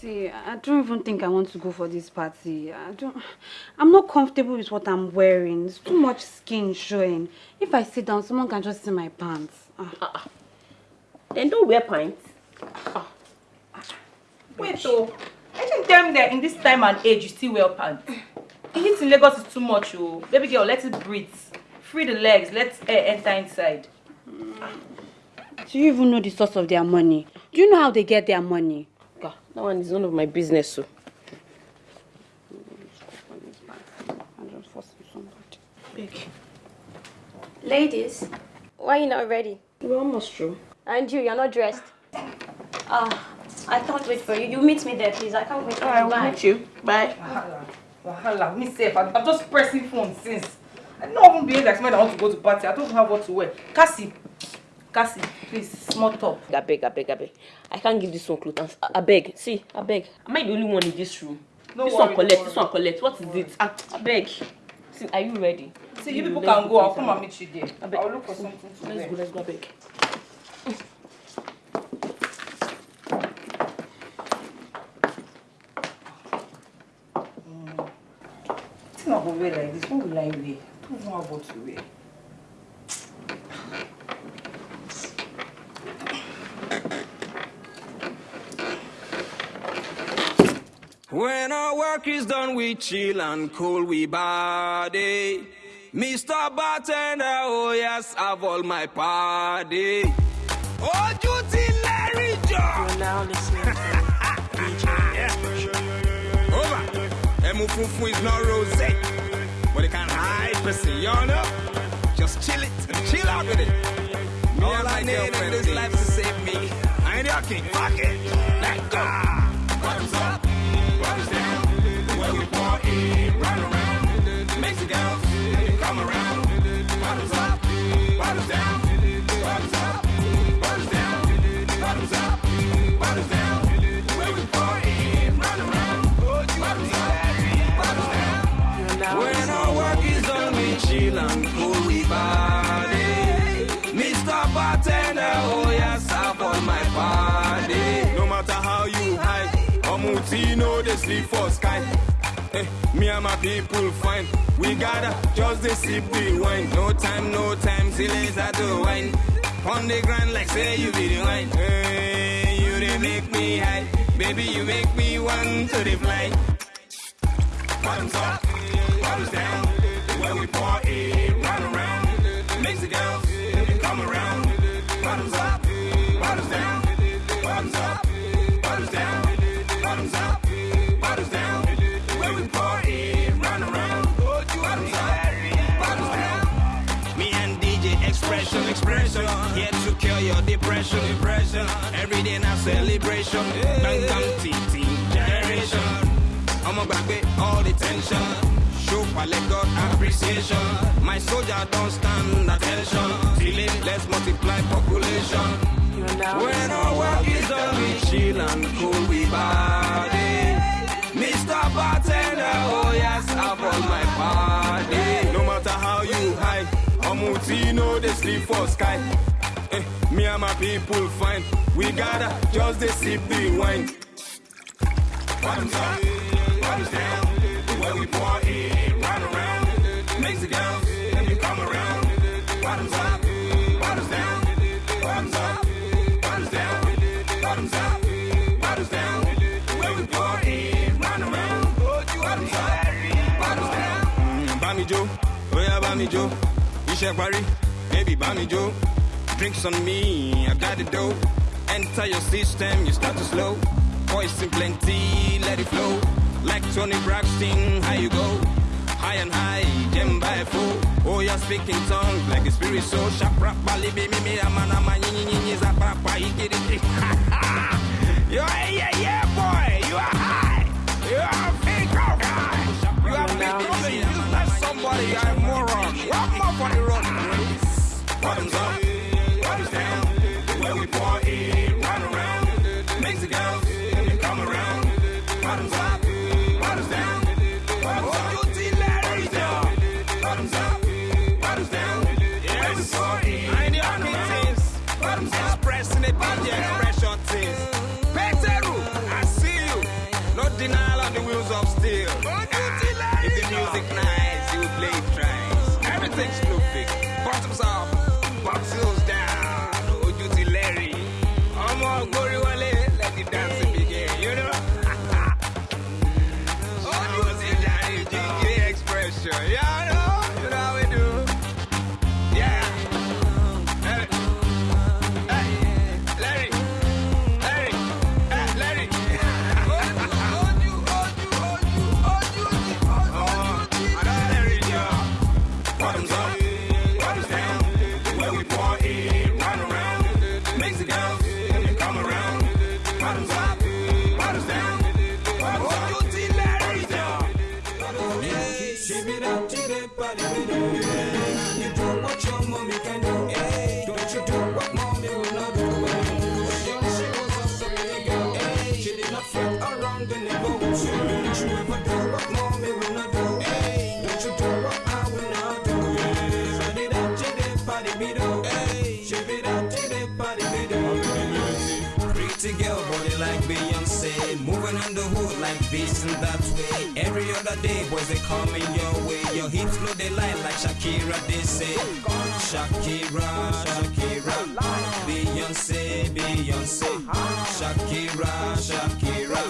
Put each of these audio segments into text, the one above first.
See, I don't even think I want to go for this party. I don't. I'm not comfortable with what I'm wearing. There's too much skin showing. If I sit down, someone can just see my pants. Ah. Uh, then don't wear pants. Ah. Wait, oh. I think them there in this time and age, you still wear pants. Heat in Lagos is too much, oh. Baby girl, let it breathe. Free the legs, let air enter inside. Do you even know the source of their money? Do you know how they get their money? That one is none of my business, so. Ladies, why are you not ready? We're almost through. And you, you're not dressed. Ah, I can't wait for you. You meet me there, please. I can't wait for Alright, you. we'll meet you. Bye. Wahala. Wahala. Me safe. I'm I'm just pressing phone since. I don't even behave like somebody that want to go to party. I don't have what to wear. Cassie. Cassie, please, small top. I beg, I beg, I beg. I can't give this one clothes. I, I beg. See, I beg. Am I the only one in this room? No this worry, one collect, this worry. one collect. What is it? I, I beg. See, are you ready? See, you people can go. I'll come and meet you there. I beg. I'll look for something to Let's go, let's go, I beg. Wetin I go wear like this? What will I wear? I don't know what to wear. When our work is done, we chill and cool we body. Mr. Bartender, oh yes, I've all my party. Oh, duty Larry John. You're now listening to Over. Emufufu is not rose, but it can hide pussy, you know? Just chill it, chill out with it. Me all I need in this life to save me. I ain't your king, fuck it. Let go. Ah. Up, bottoms down. Where party, run around. Come around. Bottoms up, bottoms down. Bottoms up, bottoms down. Bottoms up, bottoms down. We party, run around. Up, bottoms down. When our work is done, we chill and cool we body. Mr. Bartender, oh yes, have on my body. No matter how you hide, know they sleep for sky. Eh, me and my people fine. We gotta just they sip the wine. No time, no time, it's at the wine. On the ground like say you be the wine. Hey, you they make me high. Baby, you make me want to the fly. Bottoms up, your depression, depression. Every day now celebration. Bang, bang, team, team, generation. I'ma back all the tension. Show I let God appreciation. My soldier don't stand attention. It, let's multiply population. When our work is done, we chill and cool we body. Mr. Bartender, oh yes, have on my body. No matter how you hide, Omuti know they sleep for sky. People fine. We gotta just sip the wine. Bottoms up, bottoms down. Where we party, run around. Mexicans, you come around. Bottoms up, bottoms down. Bottoms up, bottoms down. Bottoms up, bottoms down. Where we party, run around. Bottoms up, bottoms down. Mm, Bami Joe, oh yeah, Bami Joe. Iṣẹ́ parí, baby Bami Joe. Drinks on me, I got the dough. Enter your system, you start to slow. Poison plenty, let it flow. Like Toni Braxton, how you go? High and high, gem by four. Oh, you're speaking tongues like a spirit so sharp. Rap, bali, me, me, me, amana, ma, nyi, nyi, nyi, nyi, zap, rap, pa, iki, di, di. You're a yeah, yeah, boy. You are high. You are a fake guy. You are becoming useless somebody. You are a moron. One more for the road. Bottoms up, Shakira, Shakira, Beyonce, Beyonce, Shakira, Shakira,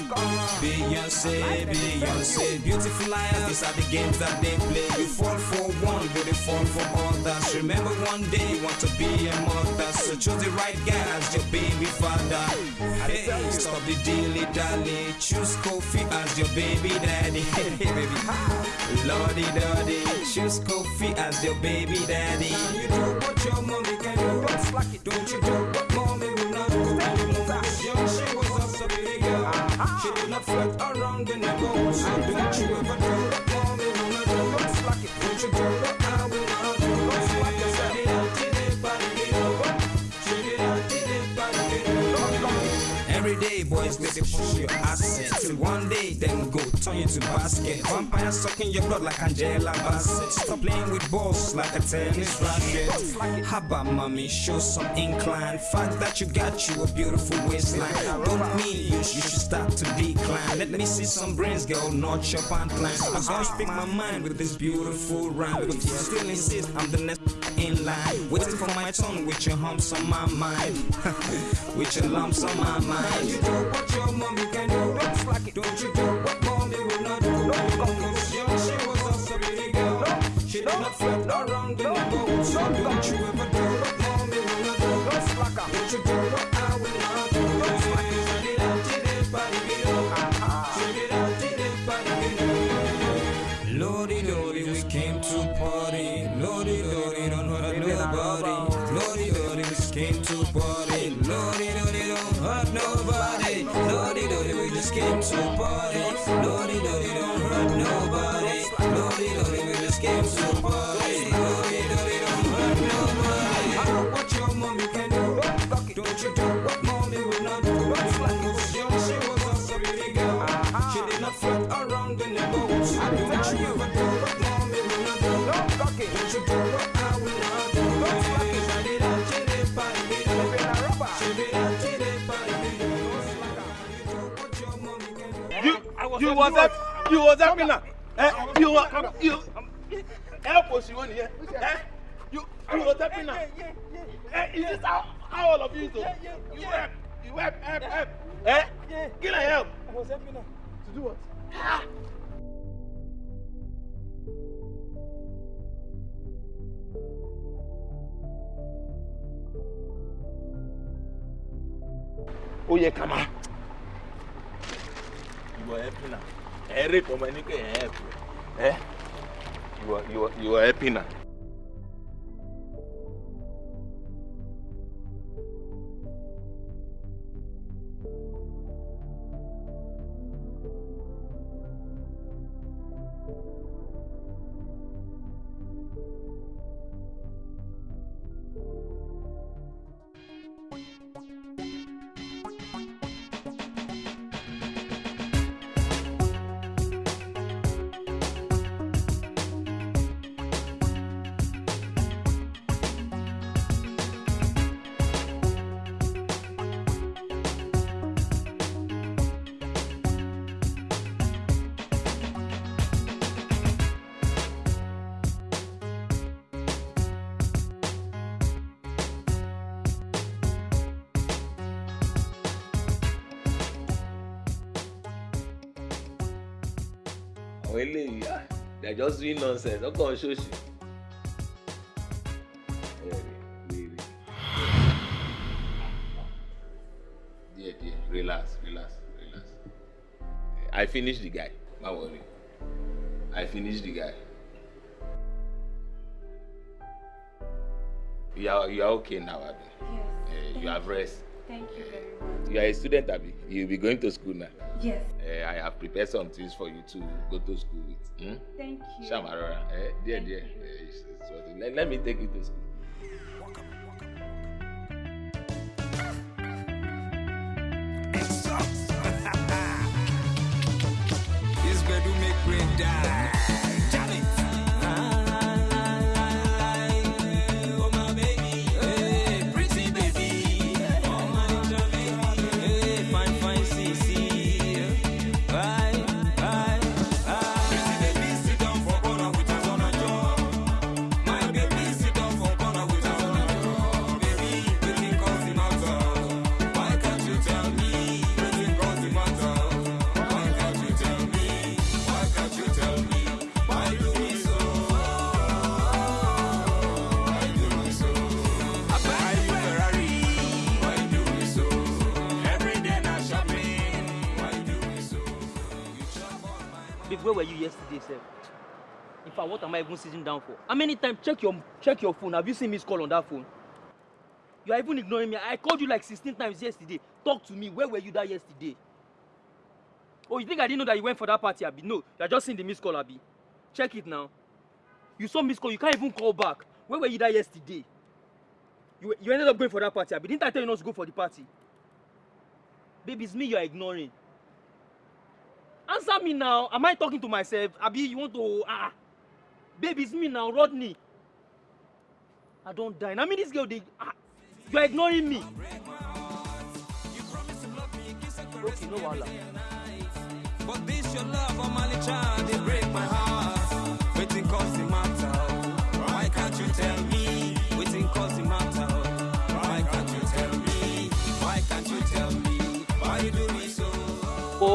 Beyonce, Beyonce. Beautiful liars, these are the games that they play. You fall for one, but they fall for others. Remember one day you want to be a mother, so choose the right guy as your baby father. Stop the dilly dally, choose Kofi as your baby daddy. Hey, baby, Lordy Doddy, choose Kofi as your baby daddy. You do what your mommy can do, don't you do what mommy will not do. When she was also a big girl. She did not flirt around day, boys, they turn you to basket. Vampire sucking your blood like Angela Bassett. Stop playing with balls like a tennis racket. Haba, mommy, show some incline. Fact that you got you a beautiful waistline. Don't mean you, you should start to decline. Let me see some brains, girl, not your pant I'm gonna speak my mind with this beautiful rhyme. But you still insist I'm the next in line. Waiting for my turn with your humps on my mind. with your lumps on my mind. You do what your mommy can do. Don't slack it. Don't you do She did not flirt around the neighborhood. So don't you ever you was that you was that winner. Eh you you. Help us you here eh you you was that winner. eh is this how how all of you do? You help you help help help. Eh give am help. I was helping her. to do what? Ó yẹ ká máa you are happy now. Eric you are happy. Eh? You are, you are, you are happy now. Àwọn eléyìí ah they are just doing nonsense ọkọ ṣóṣì. díẹ̀ díẹ̀ relax relax relax I finish the guy má worry I finish the guy. You are you are okay now abi. Yes. Uh, you have rest. Thank you very much. You are a student abi You'll be going to school now. Yes. Uh, I have prepared some things for you to go to school with. Hmm? Thank you. Shamarora, eh? Dear, Thank dear. you. It's let, let me take you to school. Where were you yesterday, sir? In fact, what am I even sitting down for? How many times check your check your phone? Have you seen me call on that phone? You are even ignoring me. I called you like 16 times yesterday. Talk to me. Where were you that yesterday? Oh, you think I didn't know that you went for that party, Abi? No, you are just seeing the missed call, Abi. Check it now. You saw missed call. You can't even call back. Where were you that yesterday? You, you ended up going for that party, Abi. Didn't I tell you not to go for the party? Baby, it's me you are ignoring. Answer me now. Am I talking to myself? Abi, you want to ah? Baby, it's me now, Rodney. I don't die. I mean, this girl, they ah, you are ignoring me. Okay, no wahala. But this your love, my child, they break my heart.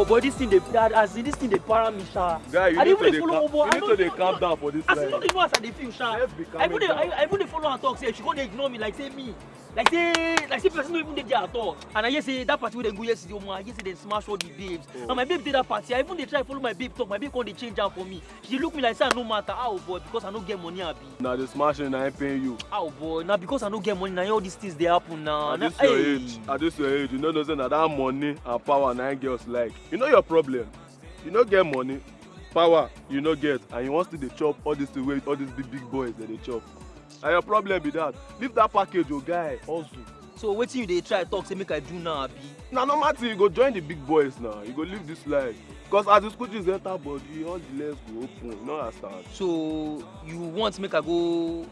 Boy, this thing they as in this thing they para me, sha. Guy, you I need dey to even dey dey follow calm- you need to dey know- calm down for this As in life. not even as I dey feel, sha. I even dey. I, even dey follow her talk say she go dey ignore me like say me. Like say like say person no even dey there at all. And I hear say that party wey dem go yesterday, omo, I hear say dem smash all the babes. Oh. And my babe dey that party. I even dey try follow my babe talk. My babe come dey change am for me. She dey look me like say I no matter. How boy because I no get money abi. na the smashing na him paying you How boy na because I no get money na all these things dey happen na. at this your age at this your age you no know say na that money and power na him girls like you know your problem. You no get money power you no get and you wan still dey chop all this thing wey all these big big boys dey dey chop. Na your problem be that. Leave that package o guy hustle. So wetin you dey try talk say make I do now abi? na normal thing you go join the big boys now. You go live this life. Because as the school fees enter body all the legs go open you no understand. So you want make I go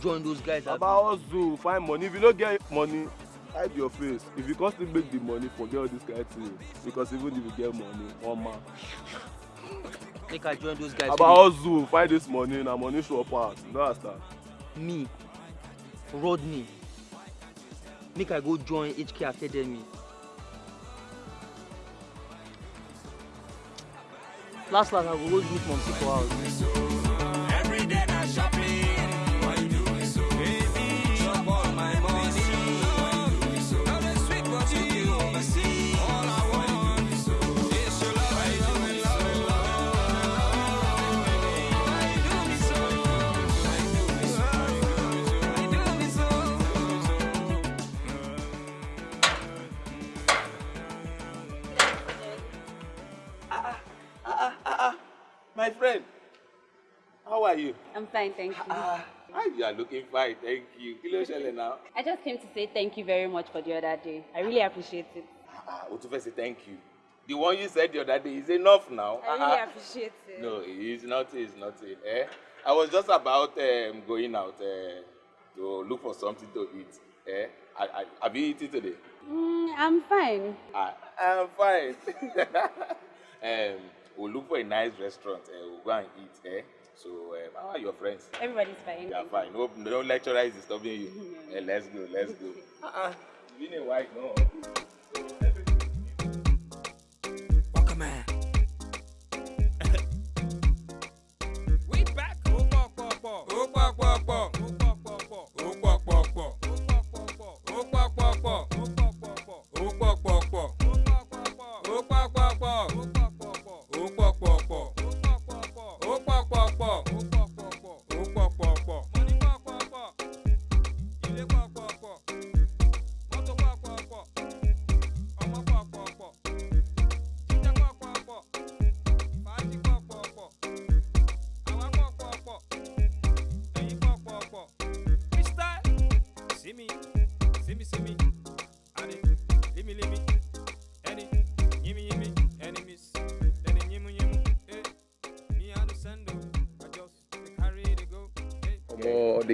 join those guys abi? baba hustle find money. If you no get money hide your face if you come still make the money forget all this kind thing because even if you get money one man make i join those guys baba wey hustle find this money na money show pass you no understand. me rodney make i go join hk academy last last i go go meet mom for house. Every day na shopping. I'm fine, thank you. ah you are looking fine thank you kí ló ṣẹlẹ̀ now. I just came to say thank you very much for the other day. I really appreciate it. ah o tún fẹ́ say thank you the one you said the other day is enough now. I really appreciate it. No, it's not. It's not. Eh? I was just about um, going out uh, to look for something to eat. Eh? I, I, have you eaten today? Mm, I'm fine. I, I'm fine. um, we'll look for a nice restaurant. Uh, we'll go and eat. Eh? So, um, how are your friends? Everybody's fine. They are fine. No, no lecturer is disturbing you. Eh, let's go. Let's go. Uh-uh. It's been a while. No. Walker man.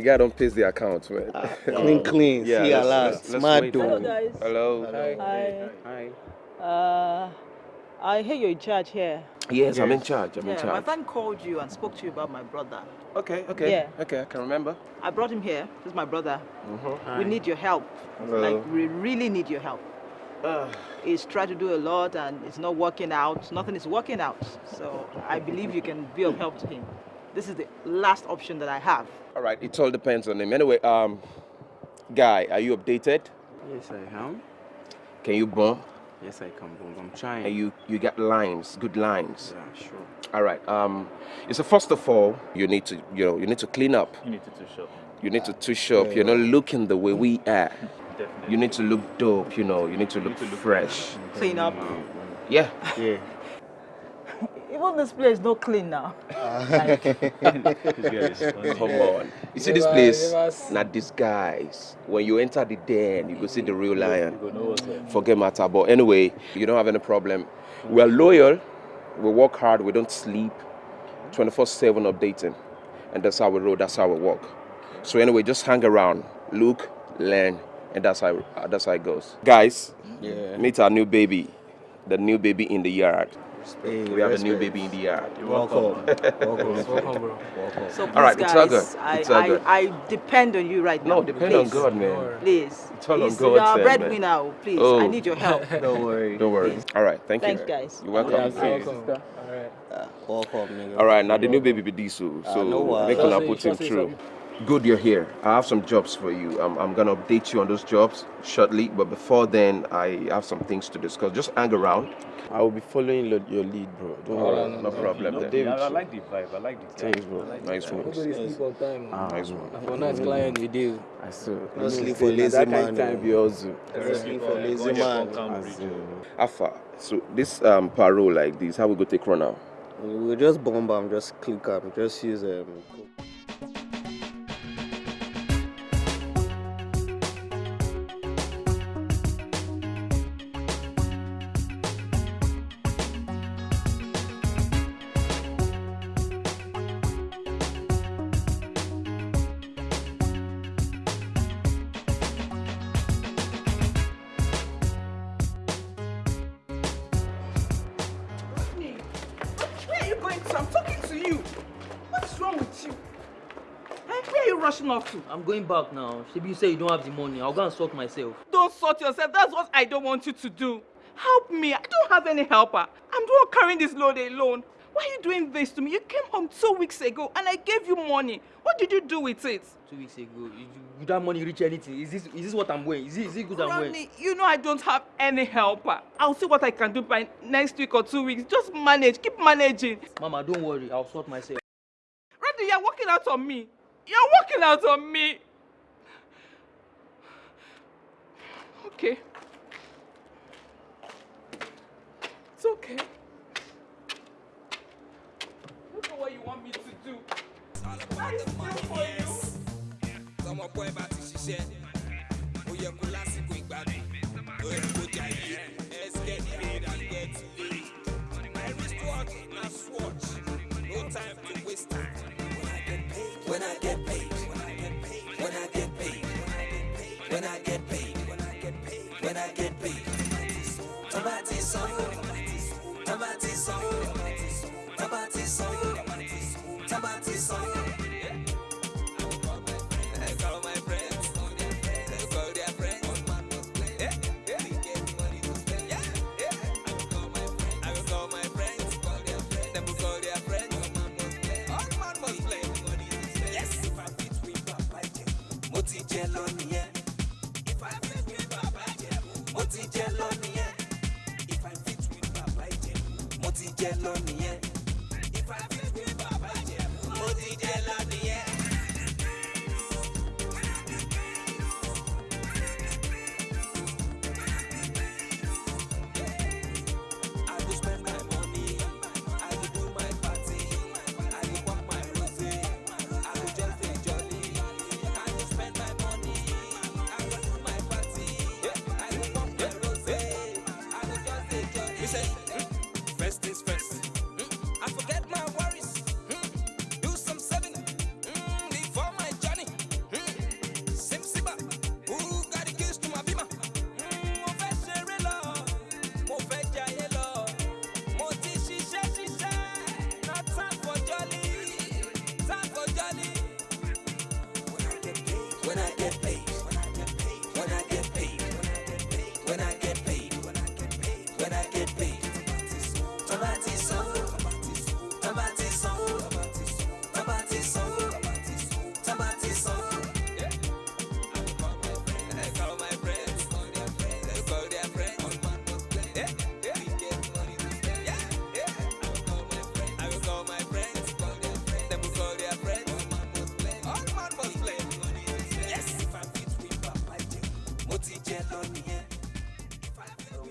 Guy don't pays the account, man. Clean, clean. Yeah, See, let's- alas, let's- let's smart dude. Hello, guys. Hello. Hi. Hi. Uh, I hear you're in charge here. Yes, I'm in charge. I'm yeah, in my friend called you and spoke to you about my brother. Okay, okay. Yeah. Okay, I can remember. I brought him here. This is my brother. Mm-hmm. We need your help. Hello. Like, we really need your help. Uh, He's tried to do a lot and it's not working out. Nothing is working out. So I believe you can be of help to him. This is the last option that I have. all right, it all depends on him. Anyway, um, guy, are you updated? Yes, I am. Can you bump? Yes, I can, Boom. I'm trying. And you, you get lines, good lines. Yeah, sure. All right. Um, so first of all, you need to, you know, you need to clean up. You need to touch up. You need to touch up. You're not looking the way we are. Definitely. You need to look dope. You know, you need to look fresh. Clean up. Yeah. Yeah. Even this place no clean now. Ah. Come on. You see this place? never see. Not disguise. When you enter the den, you go see the real lion. You go know what's up. Forget matter. But anyway, you don't have any problem. We are loyal. We work hard. We don't sleep. 24/7 updating, and that's how we roll. That's how we work. So anyway, just hang around, look, learn, and that's how that's how it goes. Guys, Yeah. meet our new baby, the new baby in the yard. Hey, we have a new baby in the yard. You're welcome. welcome. Welcome, bro. Welcome. So please, All right, it's all good. It's all good. I, I depend on you right now. No, depend on God, man. Please. It's all on Please, God's You're a breadwinner. man. oh, Please, Oh. I need your help. Don't worry. Don't worry. All right, thank Thanks, you. guys. You're welcome. Yeah, welcome. All right. Uh, welcome, nigga. All right, now the new baby be this, so Ah, no wahala. make una Just say- put him through. Good, you're here. I have some jobs for you. I'm, I'm gonna update you on those jobs shortly, but before then, I have some things to discuss. Just hang around. I will be following lo- your lead, bro. Don't All worry. right, no problem. I'll then. stay with I like the vibe. I like the Thanks, bro. Nice one. Nobody sleep on time. Ah, Nice one. And for nice client, we do. I saw. No No sleep sleep for for lazy lazy man, man. Time be also. No sleep for lazy man. As. So this um parole like this, how we go take run now? We'll just bomb am, just click am, just use um. I'm going back now. Shebi you say you don't have the money. I'll go and sort myself. Don't sort yourself. That's what I don't want you to do. Help me. I don't have any helper. I'm the one carrying this load alone. Why are you doing this to me? You came home two weeks ago and I gave you money. What did you do with it? Two weeks ago, you that money reach anything? Is this is this what I'm wearing? Is it is it good I'm wearing? Ronnie, you know I don't have any helper. I'll see what I can do by next week or two weeks. Just manage. Keep managing. Mama, don't worry. I'll sort myself. Randy, you're working out on me. You're working out on me. Okay. It's okay. Don't know what you want me to do. I still for you. tọmọ pọ ẹ my wristwatch na swatch time to waste time. When i get paid when i get paid when i get paid when i get paid when i get paid when i get paid tọ́ba ti sanwó tọ́ba ti sanwó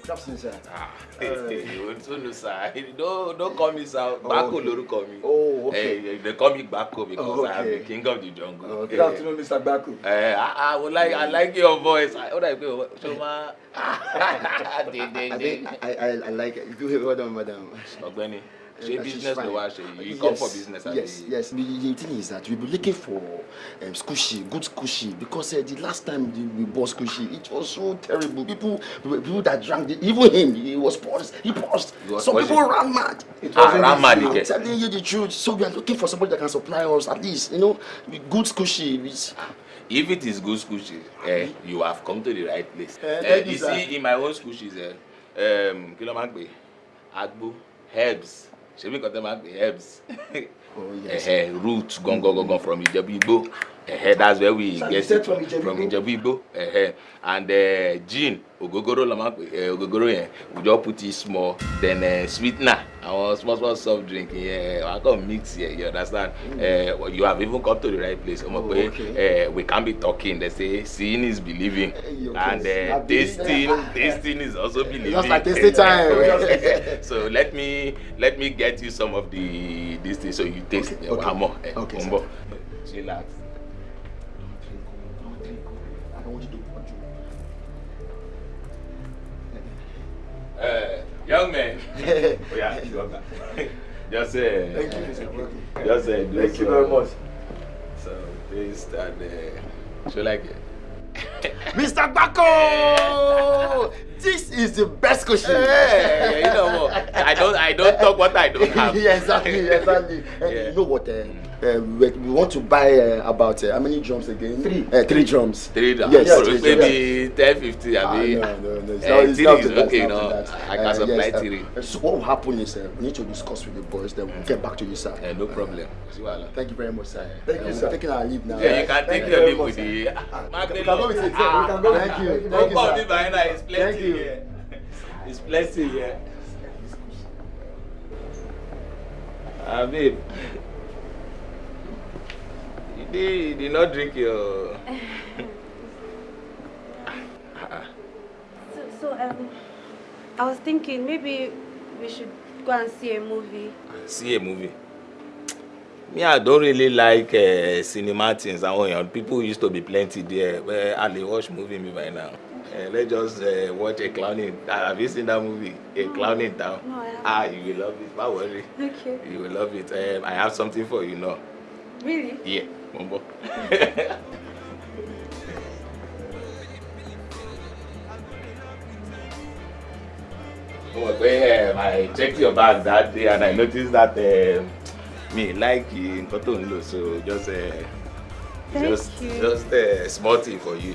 Afternoon, sir. Ah, you too know, sir. Don't don't call me sir. Bako okay. lorúkọ mi. Oh, okay. Eh, they call me Bako because Oh, I am the okay. king of the jungle. Oh, good afternoon, Mr. Baku. Eh, I, I would like I like your voice. I would like your so ma. I, think I, I, I like it. You hear well done, madam. Ọ̀gbẹ́ni, She's business wá ṣe? You come for Yes, business Yes, abi? yes. The, the thing is that we be looking for um, squishy, good squishy, because uh, the last time the, we bought squishy, it was so terrible. People, people that drank, the, even him, he was paused. He paused. Was Some pausing. people ran mad. It Ah, wasn't ran mad, I'm okay. telling you the truth. So we are looking for somebody that can supply us at least, you know, good squishy. It's, If it is good squishy, eh, you have come to the right place. Eh, Eh, you, see, in my own squishies, eh, um, kí ló máa ń pè? Agbo, herbs. Ṣé bí nǹkan tẹ́ máa ń pè herbs? Oh, root gangan gangan from Ìjẹ̀bú Igbó. Eh, that's where we Sir, get it from. Eh, eh. And uh, gin, ògógóró la máa pè. Eh, ògógóró yẹn, we just put it small. Then uh, sweetener, àwọn small small soft drink yẹn, wàá kàn mix yẹn, you understand? Eh, well, you have even come to the right place. Ọmọ Oh, pé okay. eh, we can't be talking. They say seeing is believing, you and can- uh, I tasting, tasting is also believing. Just like tasting time. so let me let me get you some of the this thing so you taste. Okay, Okay, okay. okay. More, eh, Okay, Ombo. sir. Chillax. Uh, young man. oh yeah, you got that. Just say. Thank you, Mr. Just say. do Thank you some- very much. So taste and uh, so like it. Mr. Bako! This is the best question. Hey, you know what? I don't I don't talk what I don't have. yeah, exactly, exactly. Uh, Yeah. You know what? Uh, uh, we, we want to buy uh, about uh, how many drums again? Three. Uh, three drums. Three drums. Yes, Yes, three maybe ten fifty. Ah, I mean, no, no, no. It's eh, not, it's not is to that, okay. it's No, that. I can Uh, supply yes, uh, three. uh, so what will happen is uh, we need to discuss with the boys, then we'll get back to you, sir. Eh, no problem. See wahala. Thank you very much, sir. Thank you, Uh, sir. We're taking our leave now. Yeah, you can Thank take you your leave with sir. the. Ah, we can go with it. yeah, We can go. Thank you. Thank Don't you, call sir. me by now. It's plenty Thank here. It's plenty here. Ah, babe. You did, you not drink your. So, so um, I was thinking maybe we should go and see a movie. See a movie. Me, I don't really like uh, cinema things. And when people used to be plenty there, where I watch movie me by now. Uh, let's just uh, watch a clown in. Uh, have you seen that movie? A clown in town. No, I haven't. Ah, you will love it. Don't worry. Okay. You will love it. Um, I have something for you now. Really? Yeah, Mumbo. Oh, pé um, I checked your bag that day and I noticed that um, me like nǹkan tó ń lò so just uh, Thank just you. just uh, small thing for you.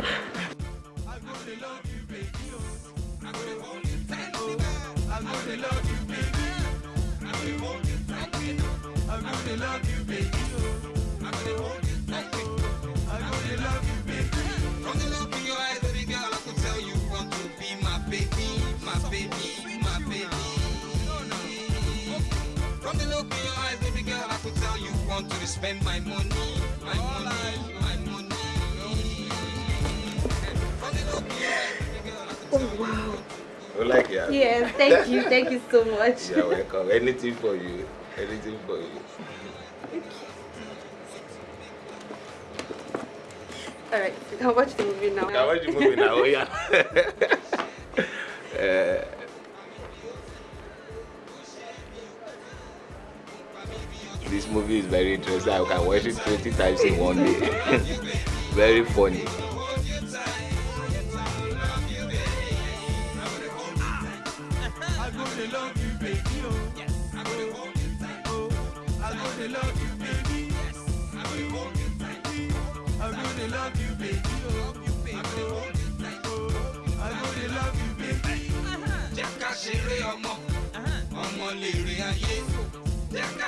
To spend my money, my money, my money. From the look in your eyes, baby girl, I could Oh wow. You like it? Yes, thank you, thank you so much. You're welcome. Anything for you. Anything for you. All right, we can watch the movie now. You can watch the movie now. Oh, yeah. uh, this movie is very interesting. I can watch it 20 times in one day. very funny.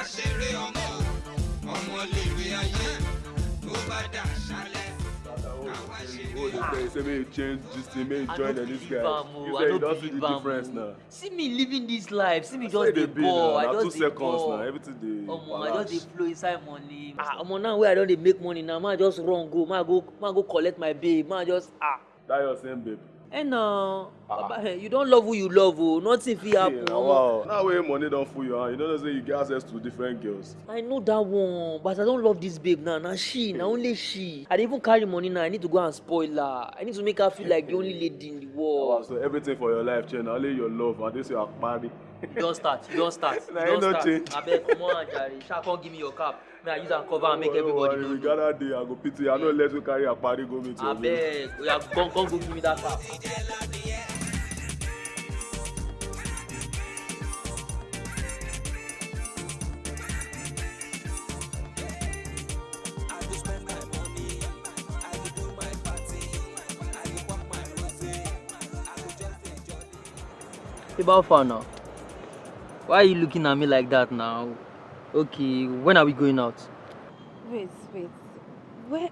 Ṣeré ọmọ, ọmọ lèrè ayé. Tó bá dà ṣálẹ̀, àwa ṣeré. say make you change this thing make you I join no them this believe guy am o, you I say no you don see believe the am difference o. now. See me living this life, see me just dey ball, I just dey ball. now everything dey Omo, I just dey flow inside money. Ah, omo now wey I don dey make money now, ma just run go, ma go, ma go collect my babe, ma just ah. That your same babe. Eh no, Baba, eh, you don't love who you love, oh. Nothing fit happen. Yeah, wow. Now wey money don full your hand, you don't know say you get access to different girls. I know that one, but I don't love this babe now. Now she, now only she. I dey even carry money now. I need to go and spoil her. I need to make her feel like the only lady in the world. so everything for your life change, na only your love and this your akpari. You don start. You don start. You Na don start. Abeg, come on, Jare. Sha come give me your cap. May I use am cover and make Don't everybody know. we gather day, I go pity. I no let you carry akpari go meet your. Abeg, oya, come come go give me that cap. About far now. Why are you looking at me like that now? Okay, when are we going out? Wait, wait. Where,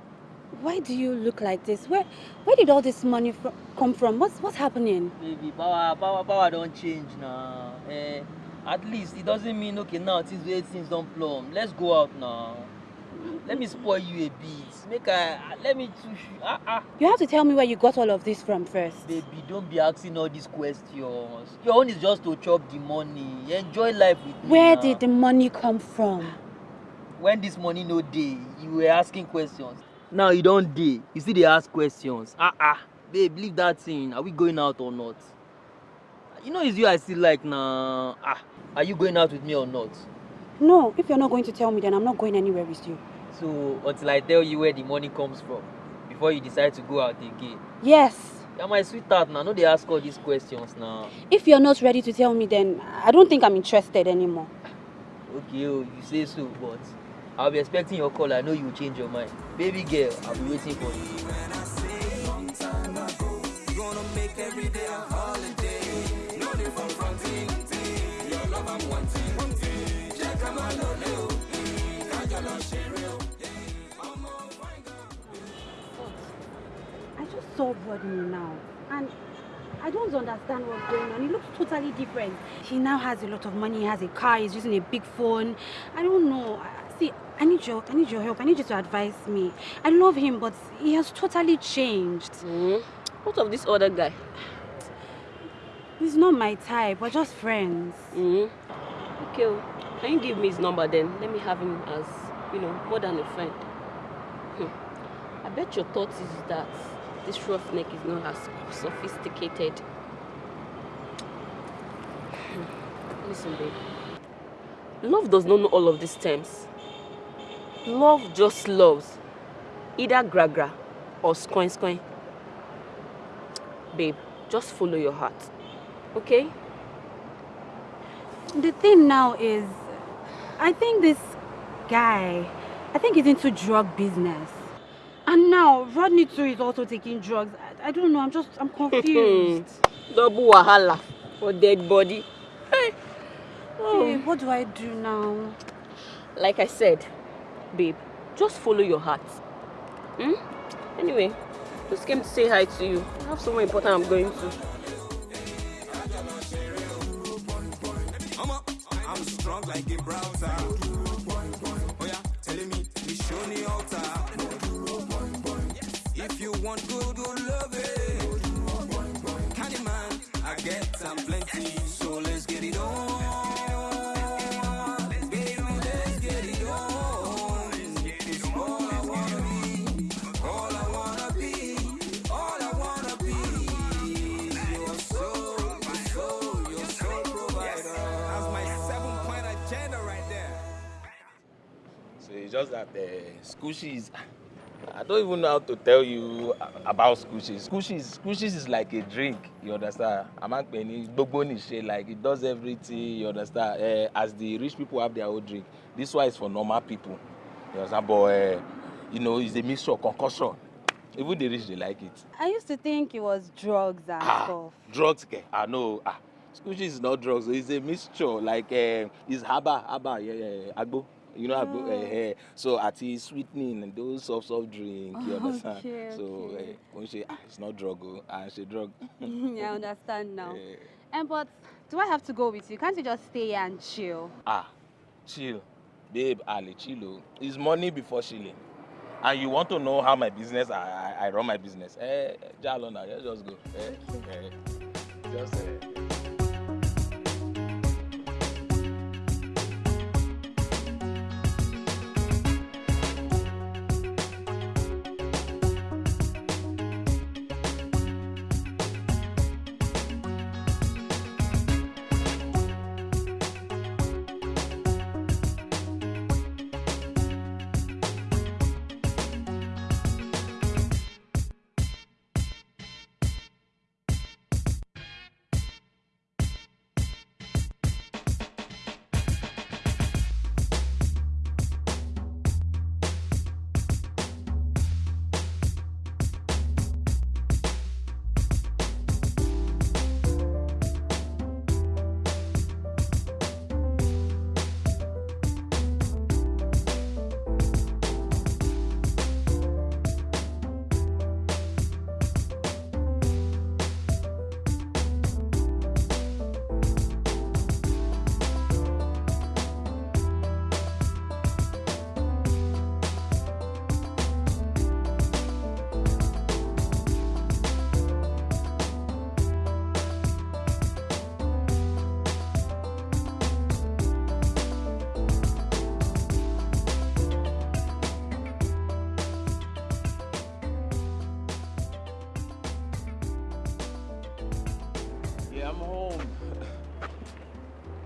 why do you look like this? Where, where did all this money fro- come from? What's, what's happening? Baby, power, power, power don't change now. Eh, at least it doesn't mean okay now things things don plumb. Let's go out now. Let me spoil you a bit. Make I let me touch you. Ah ah. You have to tell me where you got all of this from first. Baby, don't be asking all these questions. Your own is just to chop the money. Enjoy life with me. Where now. did the money come from? when this money no dey you were asking questions now you don dey you still dey ask questions ah ah babe leave that thing are we going out or not you know it's you i still like na ah are you going out with me or not No, if you're not going to tell me, then I'm not going anywhere with you. So until i tell you where the money comes from before you decide to go out again Yes. you're my sweetheart na no dey ask all these questions na If you're not ready to tell me, then I don't think I'm interested anymore. okay oh you say so but i'll be expecting your call i know you will change your mind baby girl i'll be waiting for you. Gonna make every day a holiday. No day from fronting. Your love I'm wanting. Check out my lolo. Kajolo share I just saw Rodney now, and I don't understand what's going on. He looks totally different. He now has a lot of money. He has a car. He's using a big phone. I don't know. See, I need your, I need your help. I need you to advise me. I love him, but he has totally changed. Mm. What of this other guy? He's not my type. We're just friends. Mm. Okay, oh. can you give me his number then? Let me have him as, you know, more than a friend. Hmm. I bet your thought is that this roughneck is not as sophisticated. Listen, babe. Love does not know all of these terms. Love just loves. Either gra-gra or skoin-skoin. Babe, just follow your heart. Okay? The thing now is, I think this guy, I think he's into drug business. And now Rodney too is also taking drugs. I, I don't know. I'm just, I'm confused. Double wahala for dead body. Hey. Hey, what do I do now? Like I said, babe, just follow your heart. Hmm? Anyway, just came to say hi to you. I have somewhere important I'm going to. I'm strong like Gibraltar. Oh it's just that uh, squishies. I don't even know how to tell you about squishies. Squishies, squishies is like a drink. You understand? Amankpeni, gbogbo nise, like it does everything. You understand? Uh, as the rich people have their own drink, this one is for normal people. You understand? But uh, you know, it's a mixture, concussion. Even the rich, they like it. I used to think it was drugs and stuff. Drugs, okay? I know. Ah, squishies is not drugs. It's a mixture. Like uh, it's haba, haba, yeah, yeah, yeah, agbo. You know. Oh. Uh, uh, so ati sweetening and those soft, soft drink. You understand? Okay, so okay. uh, when she, ah, it's not drug, oh, and she drug. yeah, I understand now. Eh, And but do I have to go with you? Can't you just stay here and chill? ah, chill, babe, Ali, chill. oh. It's money before chilling. and you want to know how my business i i, I run my business eh jalo na just go eh eh just eh.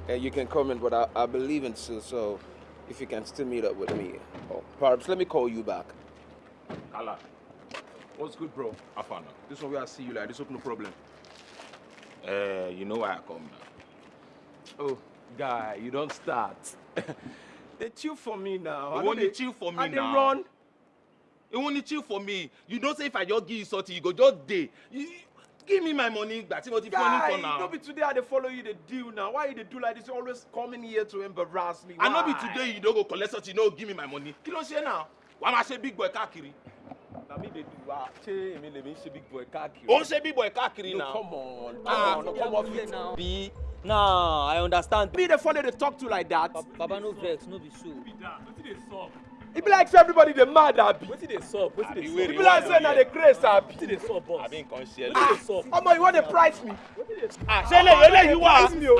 And you can come in, but I, I believe in still, so if you can still meet up with me. Or perhaps let me call you back. Kala, what's good, bro? Afana. This one where I see you like this, hope no problem. Uh, you know why I come now. Oh, guy, you don't start. they chill for me now. I You want they- to chill for me I dey now? run. You want to chill for me? You don't say if I just give you something, you go just day. You, you- give me my money, money Guy, for now. no be today I dey follow you the deal now. Why you dey do like this? You always coming here to embarrass me. I know be Why? today you don't go collect something, you don't give me my money. Kí ló ṣe now? Wàá máa ṣe big boy káàkiri. Na me dey do wa. Ṣé èmi lèmi ṣe big boy káàkiri? Ó ń ṣe big boy káàkiri No, now. come on. Come Ah, on, no, come off it. now. Be nah, I understand. Me dey follow dey talk to like that. Baba no vex, no be so. E be like say everybody dey mad abi. Wetin dey sup? Wetin dey E sup? be like say na dey craze abi. Wetin dey sup, boss? Àbí nǹkan ṣe ẹ́ Ah, lóde. Ọmọ you wan dey price me? Ah, ṣé eléyìí eléyìí wà?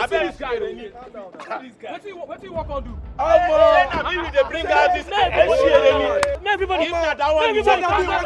Abẹ́ this guy dey need. Wetin you wan come do? Ọmọ. Na me we dey bring out this ẹ̀ ṣe eré ni? Make everybody If na that one you want, come na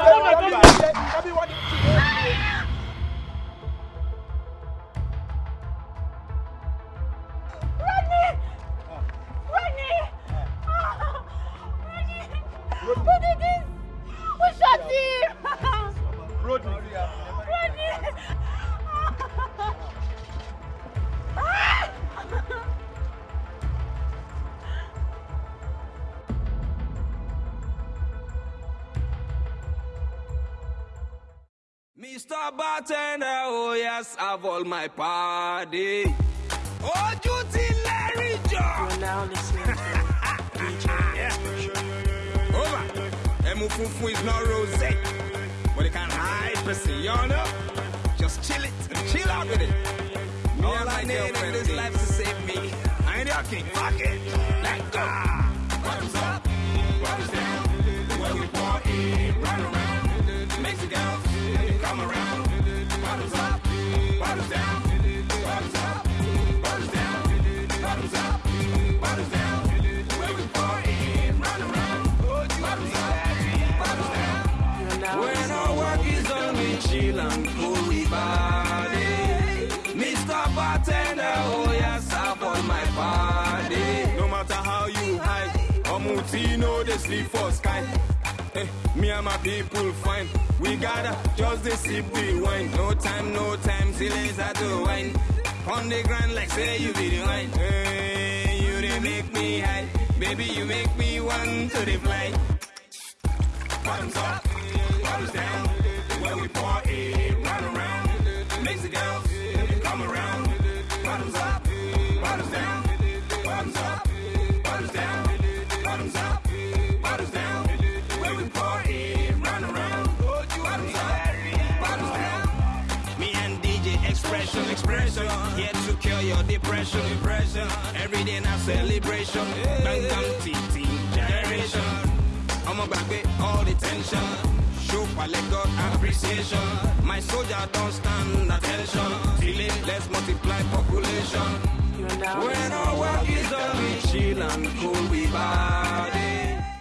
Bartender, oh yes, I've all my party. Oh, duty Larry John. You're now listening to Over. Emu Fufu is not rose, but it can hide pussy, you know? Just chill it, chill out with it. All I need in this life to save me. I ain't your king, fuck it. Let go. Bottoms up, bottoms down. When we party, run around. Mexicans, come around. When our work is on, we chill and cool we body. Mr. Bartender, oh yes, I on my body. No matter how you hide, Omuti know they sleep for sky. Eh, me and my people fine. We gotta just the sip the wine. No time, no time, it's at the wine. On the ground like say you be the wine. Hey, you they make me high. Baby, you make me want to the fly. Bottoms up, down. When we party, run around. Mexicans, come around. Bottoms up, bottoms down. Bottoms up, bottoms down. Bottoms up, bottoms down. When we party, run around. Bottoms up, bottoms down. Me and DJ Expression, Expression. Here to cure your depression, depression. Every day now celebration. Bang, bang, team, generation. I'ma back all the tension show for Lagos appreciation. My soldier don't stand attention. Delay, let's multiply population. When our work is done, we chill and cool, we body.